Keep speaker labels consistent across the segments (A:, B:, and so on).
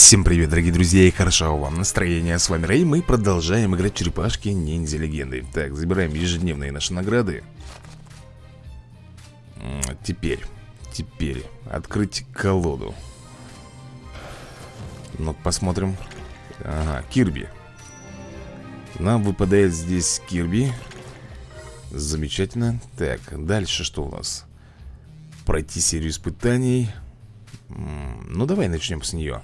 A: Всем привет, дорогие друзья, и хорошо вам настроение. С вами Рэй, мы продолжаем играть в черепашки ниндзя легенды. Так, забираем ежедневные наши награды. Теперь, теперь, открыть колоду. ну посмотрим. Ага, Кирби. Нам выпадает здесь Кирби. Замечательно. Так, дальше что у нас? Пройти серию испытаний. Ну, давай начнем с нее.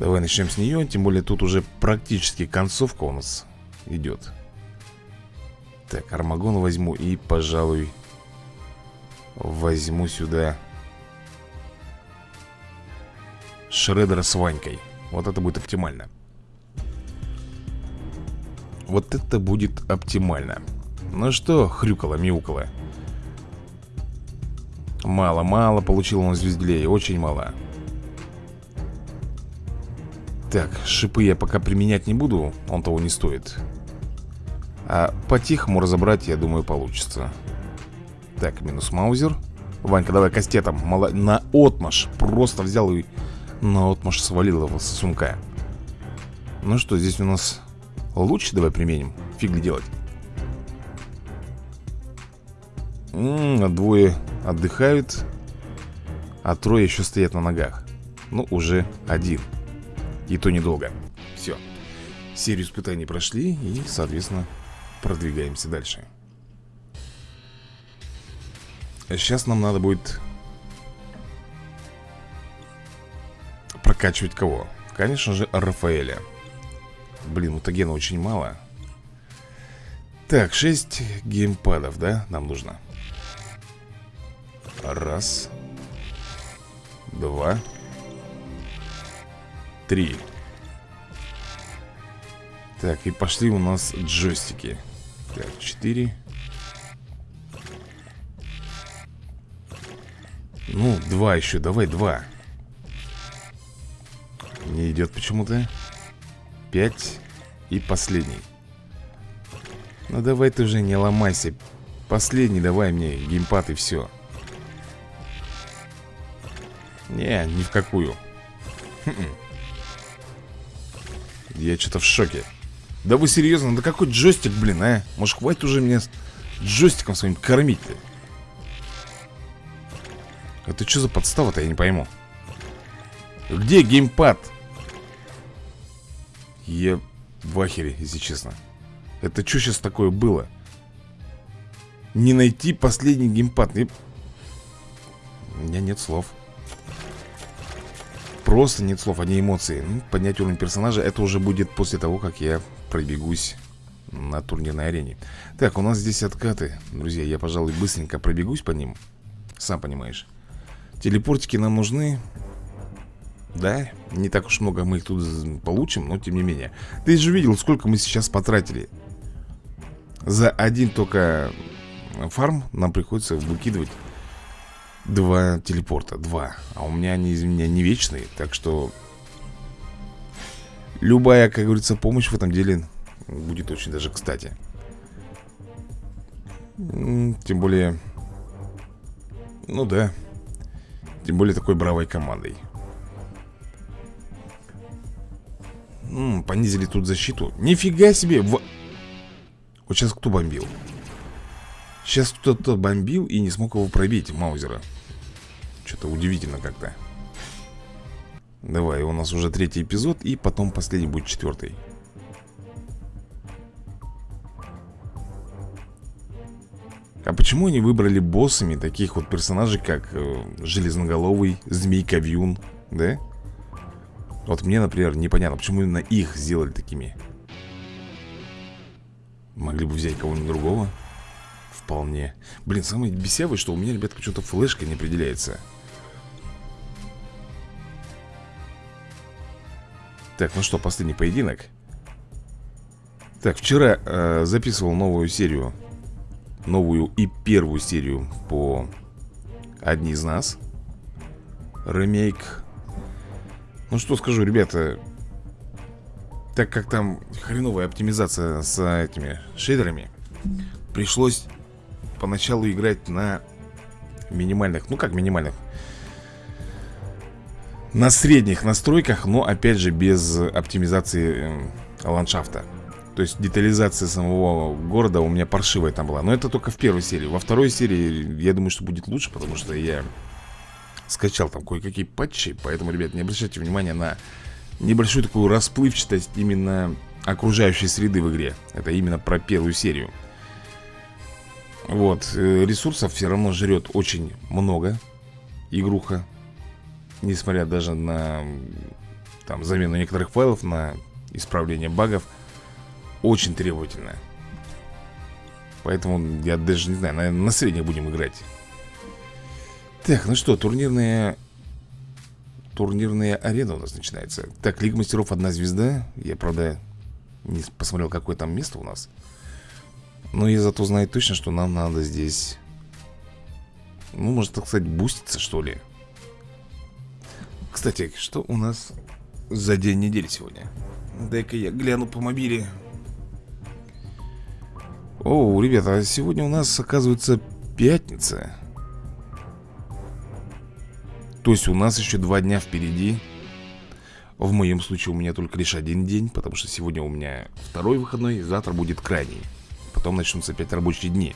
A: Давай начнем с нее, тем более тут уже практически концовка у нас идет Так, Армагон возьму и, пожалуй, возьму сюда Шредера с Ванькой. Вот это будет оптимально. Вот это будет оптимально. Ну что, хрюкало-мяукало Мало-мало получил он звезделей, очень мало так, шипы я пока применять не буду Он того не стоит. А по-тихому разобрать, я думаю, получится. Так, минус маузер. Ванька, давай кастетом. Мало... На отмаш. Просто взял и на отмаш свалил его с сумка. Ну что, здесь у нас луч давай применим? Фиг ли делать? М -м, Двое отдыхают А трое еще стоят на ногах. Ну, уже один и то недолго. Все Серию испытаний прошли И, соответственно, продвигаемся дальше. Сейчас нам надо будет Прокачивать кого? Конечно же, Рафаэля. Блин, мутагена очень мало. Так, 6 геймпадов, да, нам нужно? Раз. Два Три. Так, и пошли у нас джойстики. Так, четыре. Ну, два еще, давай два. Не идет почему-то Пять И последний. Ну давай ты уже не ломайся. Последний давай мне геймпад и все Не, ни в какую я что-то в шоке Да вы серьезно? Да какой джойстик, блин, а? Может, хватит уже меня джойстиком своим кормить-то? Это что за подстава-то, я не пойму Где геймпад? Я в ахере, если честно Это что сейчас такое было? Не найти последний геймпад У меня нет слов Просто нет слов, одни эмоции. Ну, Поднять уровень персонажа Это уже будет после того, как я пробегусь На турнирной арене. Так, у нас здесь откаты. Друзья, я, пожалуй, быстренько пробегусь по ним. Сам понимаешь. Телепортики нам нужны. Да, не так уж много мы их тут получим Но тем не менее. Ты же видел, сколько мы сейчас потратили. За один только фарм Нам приходится выкидывать Два телепорта, два. А у меня они, из меня, не вечные Так что Любая, как говорится, помощь в этом деле Будет очень даже кстати. Тем более Ну да Тем более такой бравой командой. М -м, Понизили тут защиту. Нифига себе в... Вот сейчас кто бомбил? Сейчас кто-то бомбил и не смог его пробить, Маузера Что-то удивительно как-то. Давай, у нас уже третий эпизод И потом последний будет четвертый А почему они выбрали боссами таких вот персонажей, как э, Железноголовый, Змейка-Вьюн, да? Вот мне, например, непонятно, почему именно их сделали такими? Могли бы взять кого-нибудь другого? Вполне. Блин, самое бесявое, что у меня, ребят, почему-то флешка не определяется Так, ну что, последний поединок? Так, вчера э, записывал новую серию Новую и первую серию по «Одни из нас» Ремейк. Ну что скажу, ребята Так как там хреновая оптимизация с этими шейдерами Пришлось поначалу играть на минимальных Ну как минимальных На средних настройках, но опять же без оптимизации э, ландшафта. То есть детализация самого города у меня паршивая там была. Но это только в первой серии. Во второй серии я думаю, что будет лучше, потому что я скачал там кое-какие патчи Поэтому, ребят, не обращайте внимания на небольшую такую расплывчатость именно окружающей среды в игре. Это именно про первую серию. Вот, э, ресурсов все равно жрет очень много Игруха Несмотря даже на там, замену некоторых файлов На исправление багов Очень требовательная. Поэтому я даже не знаю, наверное, на средних будем играть. Так, ну что, турнирная Турнирная арена у нас начинается. Так, Лига Мастеров одна звезда. Я, правда, не посмотрел, какое там место у нас. Но я зато знаю точно, что нам надо здесь Ну, может, так сказать, буститься, что ли Кстати, что у нас за день недели сегодня? Дай-ка я гляну по мобиле. О, ребята, сегодня у нас, оказывается, пятница. То есть у нас еще два дня впереди. В моем случае у меня только лишь один день Потому что сегодня у меня второй выходной Завтра будет крайний. Потом начнутся опять рабочие дни.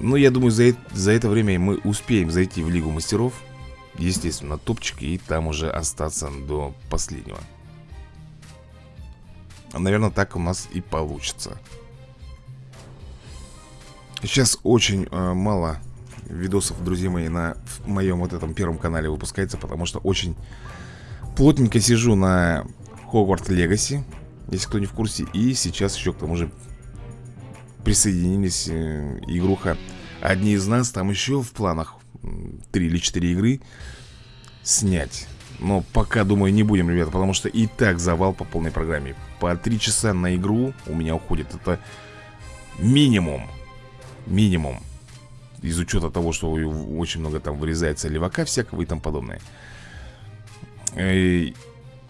A: Но я думаю, за, за это время мы успеем зайти в Лигу Мастеров Естественно, топчик И там уже остаться до последнего. Наверное, так у нас и получится. Сейчас очень э, мало видосов, друзья мои, на моем вот этом первом канале выпускается Потому что очень плотненько сижу на Хогвартс Легаси Если кто не в курсе. И сейчас еще к тому же присоединились э, игруха. Одни из нас там еще в планах Три или четыре игры снять. Но пока, думаю, не будем, ребята Потому что и так завал по полной программе. По три часа на игру у меня уходит. Это минимум. Минимум. Из учета того, что очень много там вырезается левака всякого и тому подобное. И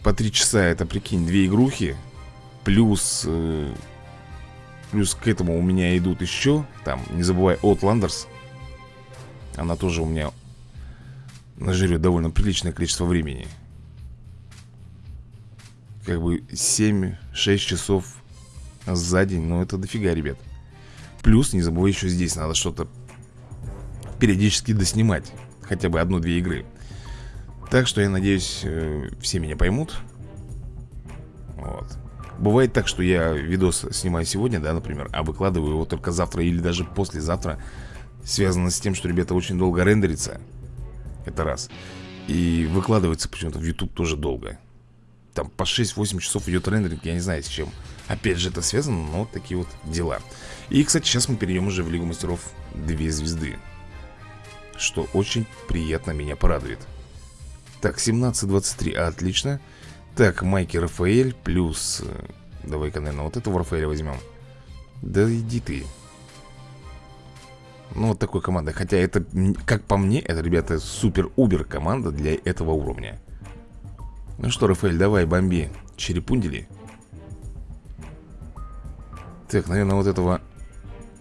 A: По три часа это, прикинь, две игрухи. Плюс э, Плюс к этому у меня идут еще Там, не забывай, Outlanders Она тоже у меня Нажрет довольно приличное количество времени. Как бы 7-6 часов за день Ну это дофига, ребят. Плюс, не забывай, еще здесь надо что-то периодически доснимать Хотя бы одну-две игры. Так что я надеюсь, э, все меня поймут. Вот. Бывает так, что я видос снимаю сегодня, да, например А выкладываю его только завтра или даже послезавтра Связано с тем, что, ребята, очень долго рендерится Это раз. И выкладывается почему-то в YouTube тоже долго. Там по 6-8 часов идет рендеринг, я не знаю с чем. Опять же это связано, но вот такие вот дела. И, кстати, сейчас мы перейдем уже в Лигу Мастеров 2 звезды что очень приятно меня порадует. Так, 17-23, отлично. Так, Майки Рафаэль плюс э, Давай-ка, наверное, вот этого Рафаэля возьмем. Да иди ты Ну, вот такой команда Хотя это, как по мне, это, ребята, супер-убер команда для этого уровня. Ну что, Рафаэль, давай, бомби. Черепундили. Так, наверное, вот этого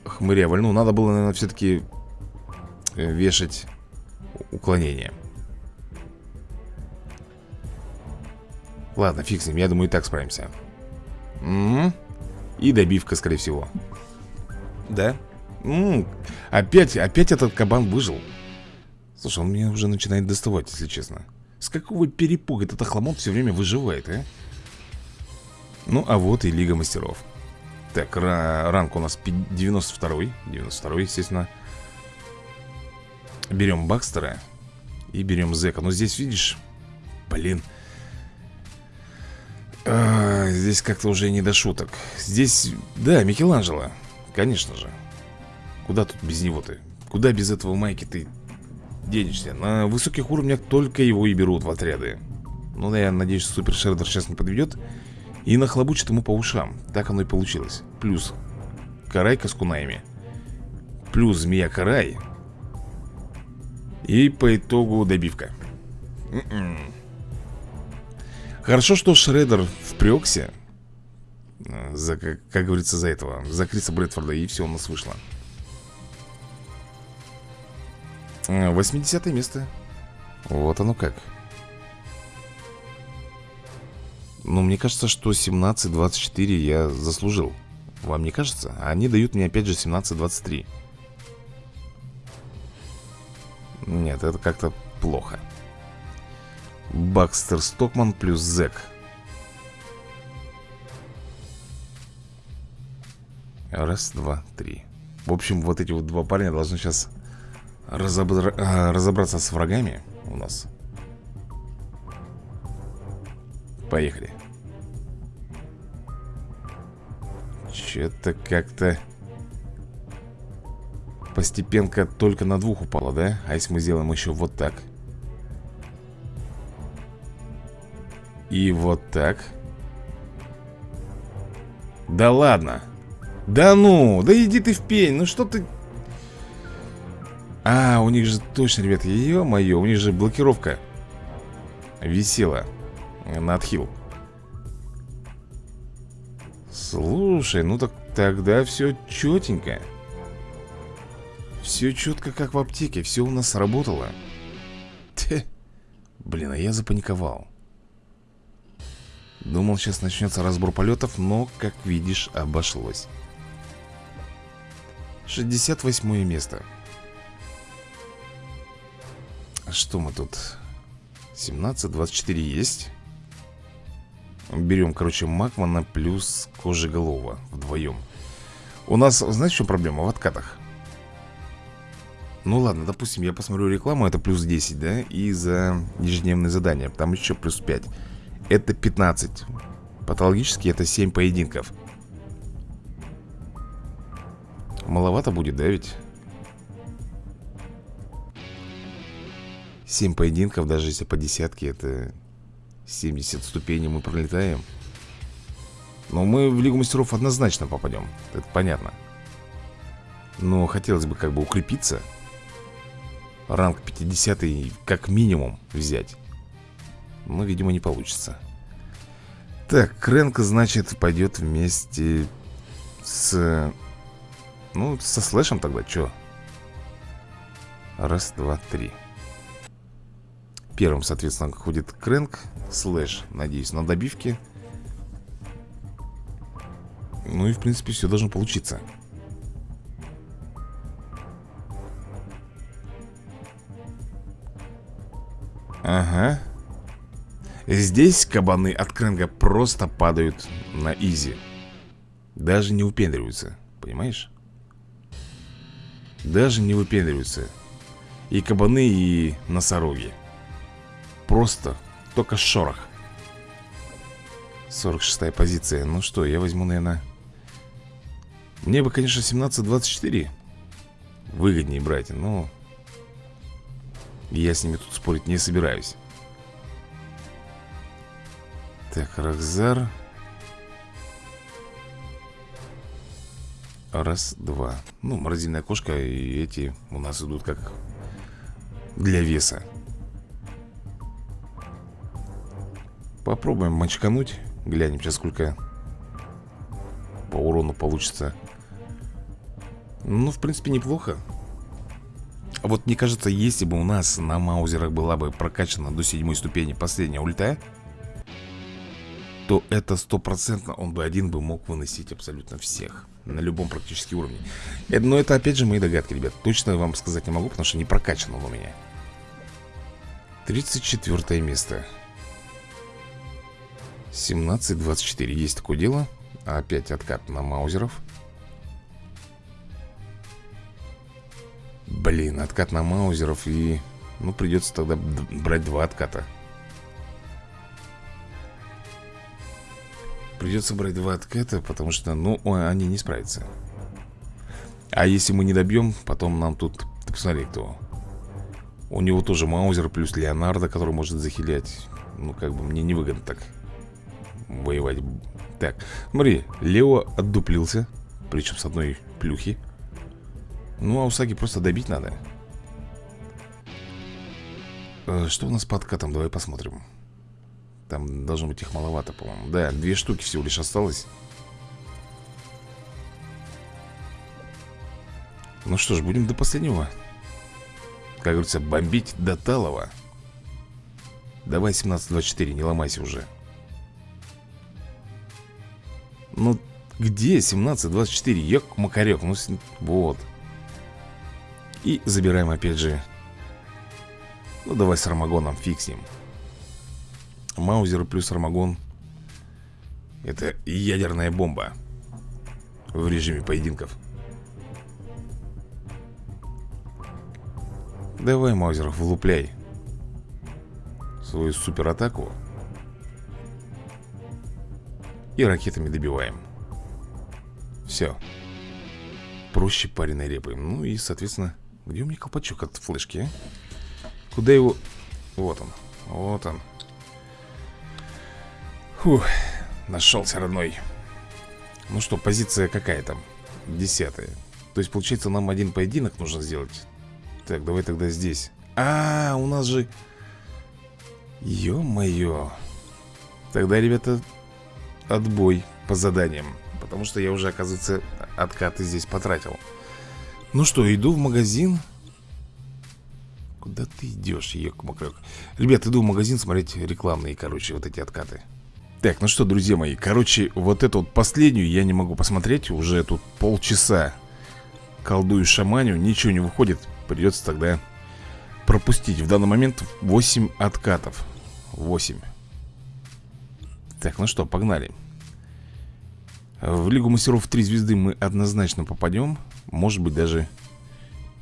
A: хмыря вольну. Надо было, наверное, все-таки Э, вешать уклонение. Ладно, фиг с ним, я думаю, и так справимся. М И добивка, скорее всего. Да? М опять, опять этот кабан выжил. Слушай, он меня уже начинает доставать, если честно. С какого перепуга этот охламон все время выживает, а? Ну, а вот и Лига Мастеров. Так, ранг у нас 92-й 92-й, естественно. Берем Бакстера И берем Зека. Но здесь, видишь, блин. А, Здесь как-то уже не до шуток. Здесь, да, Микеланджело Конечно же Куда тут без него ты? Куда без этого майки ты денешься? На высоких уровнях только его и берут в отряды. Ну да, я надеюсь, Супер Шреддер сейчас не подведет И нахлобучит ему по ушам. Так оно и получилось. Плюс Карайка с кунаями Плюс Змея Карай. И по итогу добивка. М-м. Хорошо, что Шредер впрекся э, за, как, как говорится, за этого За Криса Брэдфорда И все у нас вышло 80 место. Вот оно как. Ну, мне кажется, что 17-24 я заслужил. Вам не кажется? Они дают мне опять же 17-23 Нет, это как-то плохо. Бакстер Стокман плюс Зек Раз, два, три. В общем, вот эти вот два парня должны сейчас разобра... А, разобраться с врагами у нас. Поехали. Че-то как-то Постепенка только на двух упала, да? А если мы сделаем еще вот так? И вот так. Да ладно. Да ну, да иди ты в пень Ну что ты А, у них же точно, ребят, ё-моё У них же блокировка Висела На отхил Слушай, ну так тогда все четенько Все четко, как в аптеке Все у нас сработало. Те. Блин, а я запаниковал. Думал, сейчас начнется разбор полетов, но, как видишь, обошлось. 68 место Что мы тут? 17, 24 есть Берем, короче, Макмана плюс Кожеголова вдвоем У нас, знаете, что проблема? В откатах Ну ладно, допустим, я посмотрю рекламу, это плюс 10, да? И за ежедневные задания, там еще плюс 5 это 15 Патологически это 7 поединков Маловато будет, да ведь? 7 поединков, даже если по десятке Это 70 ступеней мы пролетаем. Но мы в Лигу Мастеров однозначно попадем Это понятно. Но хотелось бы как бы укрепиться Ранг 50 как минимум взять. Но, видимо, не получится. Так, Крэнк, значит, пойдет вместе с... Ну, со слэшем тогда, чё? Раз, два, три Первым, соответственно, ходит Крэнк Слэш, надеюсь, на добивке Ну и, в принципе, все должно получиться. Ага. Здесь кабаны от Крэнга просто падают на изи. Даже не выпендриваются, понимаешь? Даже не выпендриваются. И кабаны, и носороги Просто только шорох. 46 позиция. Ну что, я возьму, наверное Мне бы, конечно, 17-24 Выгоднее брать, но Я с ними тут спорить не собираюсь. Так, Рахзар Раз, два. Ну, морозильная кошка и эти у нас идут как для веса Попробуем мочкануть Глянем сейчас сколько по урону получится Ну, в принципе, неплохо а Вот мне кажется, если бы у нас на маузерах была бы прокачана до седьмой ступени последняя ульта то это стопроцентно он бы один бы мог выносить абсолютно всех. На любом практически уровне. Э, но это опять же мои догадки, ребят. Точно вам сказать не могу, потому что не прокачан он у меня. 34 место. 17-24. Есть такое дело. Опять откат на маузеров. Блин, откат на маузеров и... Ну, придется тогда брать два отката. Придется брать два отката, потому что, ну, они не справятся А если мы не добьем, потом нам тут... Ты посмотри, кто У него тоже Маузер плюс Леонардо, который может захилять Ну, как бы мне невыгодно так Воевать. Так, смотри, Лео отдуплился Причем с одной плюхи. Ну, а Усаги просто добить надо. Э, Что у нас по откатам? Давай посмотрим. Там должно быть их маловато, по-моему. Да, две штуки всего лишь осталось. Ну что ж, будем до последнего. Как говорится, бомбить до талого. Давай 17-24, не ломайся уже Ну, где 17-24? Ёк, макарек, ну, вот. И забираем опять же. Ну, давай с Армагоном, ним. Маузер плюс Армагон Это ядерная бомба В режиме поединков. Давай, Маузер, влупляй Свою суператаку И ракетами добиваем. Все Проще пареной репы Ну и, соответственно, где у меня колпачок от флешки, а? Куда его... Вот он, вот он. Фух, нашелся родной. Ну что, позиция какая там? Десятая. То есть, получается, нам один поединок нужно сделать? Так, давай тогда здесь. А, у нас же... Ё-моё. Тогда, ребята, отбой по заданиям Потому что я уже, оказывается, откаты здесь потратил. Ну что, иду в магазин. Куда ты идешь, ёк-макрёк Ребят, иду в магазин смотреть рекламные, короче, вот эти откаты. Так, ну что, друзья мои, короче, вот эту вот последнюю я не могу посмотреть Уже тут полчаса колдую шаманю, ничего не выходит Придется тогда пропустить. В данный момент 8 откатов. 8 Так, ну что, погнали. В Лигу Мастеров 3 звезды мы однозначно попадем. Может быть даже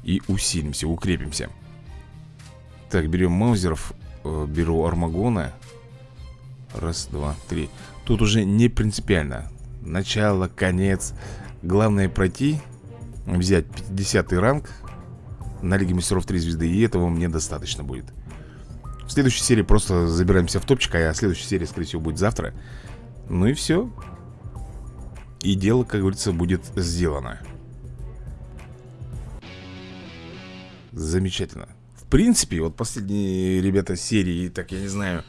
A: и усилимся, укрепимся. Так, берем маузеров э, Беру Армагона. Раз, два, три. Тут уже не принципиально. Начало, конец. Главное пройти Взять 50 ранг На Лиге Мастеров 3 звезды И этого мне достаточно будет В следующей серии просто забираемся в топчик А следующая серия, скорее всего, будет завтра. Ну и все И дело, как говорится, будет сделано. Замечательно. В принципе, вот последние, ребята, серии Так, я не знаю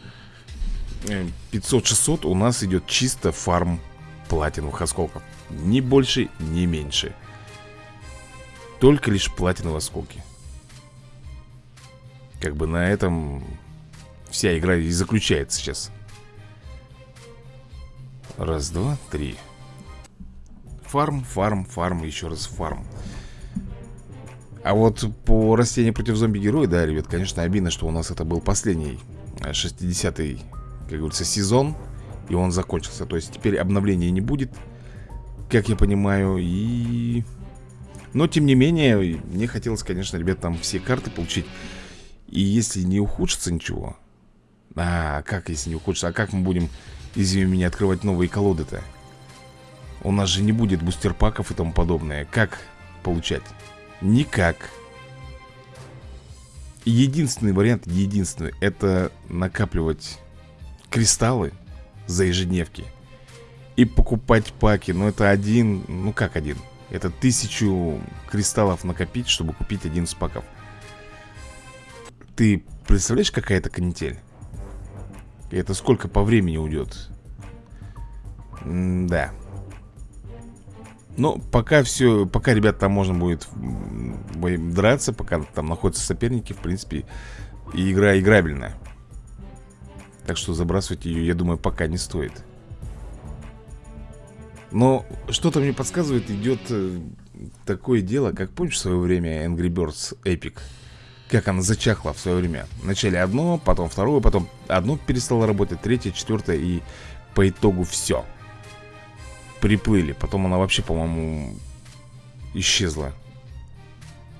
A: 500-600 у нас идет чисто фарм платиновых осколков. Ни больше, ни меньше. Только лишь платиновые осколки. Как бы на этом вся игра и заключается сейчас. Раз, два, три. Фарм, фарм, фарм, еще раз фарм. А вот по растению против зомби-героя, да, ребят, конечно, обидно, что у нас это был последний 60-й как говорится, сезон И он закончился. То есть теперь обновления не будет Как я понимаю И... Но, тем не менее, мне хотелось, конечно, ребят, там все карты получить. И если не ухудшится ничего А, как если не ухудшится? А как мы будем, извини меня, открывать новые колоды-то? У нас же не будет бустерпаков и тому подобное Как получать? Никак Единственный вариант, единственный Это накапливать кристаллы за ежедневки И покупать паки Ну это один, ну как один Это тысячу кристаллов накопить, чтобы купить один из паков Ты представляешь, какая это канитель? И это сколько по времени уйдет? М да но пока все, пока, ребят, там можно будет драться, пока там находятся соперники, в принципе, и игра играбельная. Так что забрасывать ее, я думаю, пока не стоит Но что-то мне подсказывает, идет э, такое дело, как помнишь в свое время Angry Birds Epic Как она зачахла в свое время. Вначале одно, потом второе, потом одно перестало работать, третье, четвертое и по итогу все Приплыли, потом она вообще, по-моему, исчезла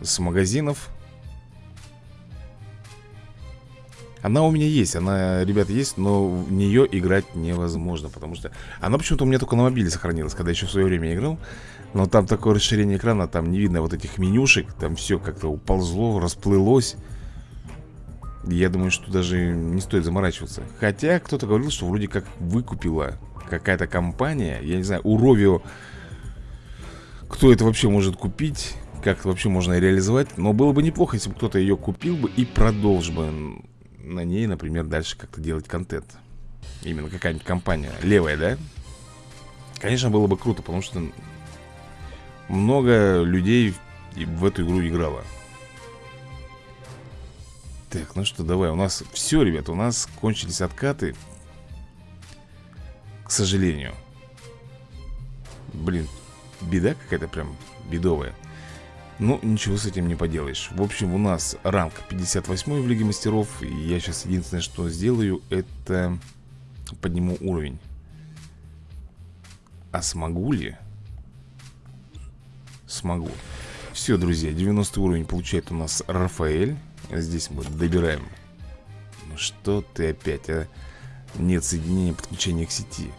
A: с магазинов. Она у меня есть, она, ребята, есть, но в нее играть невозможно Потому что она почему-то у меня только на мобиле сохранилась Когда еще в свое время играл Но там такое расширение экрана, там не видно вот этих менюшек Там все как-то уползло, расплылось. Я думаю, что даже не стоит заморачиваться. Хотя кто-то говорил, что вроде как выкупила какая-то компания. Я не знаю, у Ровио Кто это вообще может купить как это вообще можно реализовать. Но было бы неплохо, если бы кто-то ее купил бы и продолжил бы на ней, например, дальше как-то делать контент. Именно какая-нибудь компания. Левая, да? Конечно, было бы круто, потому что Много людей в эту игру играло. Так, ну что, давай, у нас все, ребят, у нас кончились откаты. К сожалению. Блин, беда какая-то прям бедовая. Ну, ничего с этим не поделаешь. В общем, у нас ранг 58 в Лиге Мастеров И я сейчас единственное, что сделаю, это подниму уровень. А смогу ли? Смогу. Все, друзья, 90 уровень получает у нас Рафаэль. Здесь мы добираем. Ну что ты опять, а? Нет соединения подключения к сети.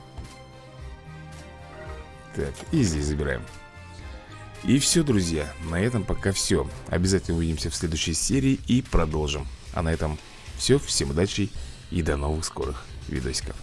A: Так, и здесь забираем. И все, друзья, на этом пока все Обязательно увидимся в следующей серии и продолжим. А на этом все, всем удачи и до новых скорых видосиков